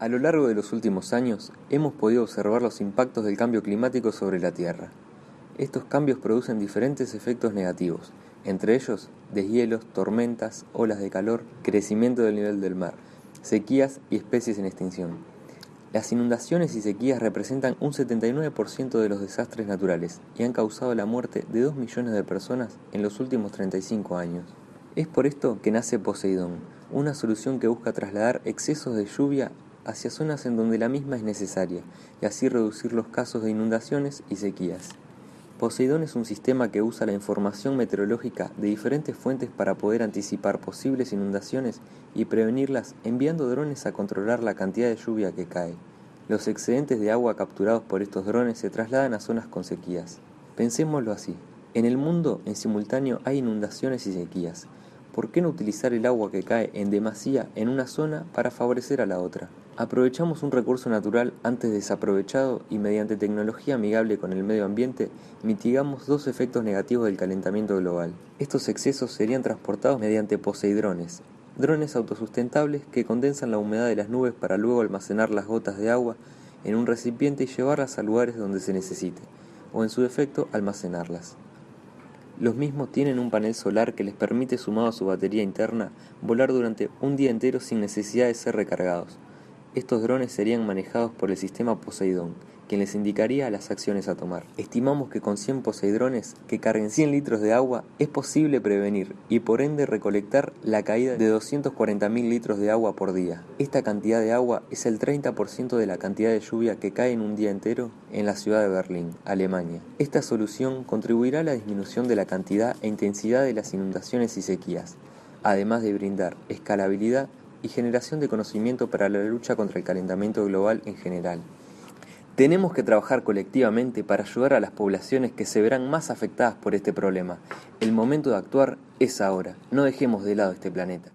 A lo largo de los últimos años, hemos podido observar los impactos del cambio climático sobre la Tierra. Estos cambios producen diferentes efectos negativos, entre ellos deshielos, tormentas, olas de calor, crecimiento del nivel del mar, sequías y especies en extinción. Las inundaciones y sequías representan un 79% de los desastres naturales y han causado la muerte de 2 millones de personas en los últimos 35 años. Es por esto que nace Poseidón, una solución que busca trasladar excesos de lluvia hacia zonas en donde la misma es necesaria y así reducir los casos de inundaciones y sequías. Poseidón es un sistema que usa la información meteorológica de diferentes fuentes para poder anticipar posibles inundaciones y prevenirlas enviando drones a controlar la cantidad de lluvia que cae. Los excedentes de agua capturados por estos drones se trasladan a zonas con sequías. Pensémoslo así. En el mundo en simultáneo hay inundaciones y sequías. ¿Por qué no utilizar el agua que cae en demasía en una zona para favorecer a la otra? Aprovechamos un recurso natural antes desaprovechado y mediante tecnología amigable con el medio ambiente mitigamos dos efectos negativos del calentamiento global. Estos excesos serían transportados mediante poseidrones, drones autosustentables que condensan la humedad de las nubes para luego almacenar las gotas de agua en un recipiente y llevarlas a lugares donde se necesite, o en su defecto almacenarlas. Los mismos tienen un panel solar que les permite, sumado a su batería interna, volar durante un día entero sin necesidad de ser recargados. Estos drones serían manejados por el sistema Poseidón, quien les indicaría las acciones a tomar. Estimamos que con 100 Poseidrones que carguen 100 litros de agua es posible prevenir y por ende recolectar la caída de 240.000 litros de agua por día. Esta cantidad de agua es el 30% de la cantidad de lluvia que cae en un día entero en la ciudad de Berlín, Alemania. Esta solución contribuirá a la disminución de la cantidad e intensidad de las inundaciones y sequías, además de brindar escalabilidad y generación de conocimiento para la lucha contra el calentamiento global en general. Tenemos que trabajar colectivamente para ayudar a las poblaciones que se verán más afectadas por este problema. El momento de actuar es ahora. No dejemos de lado este planeta.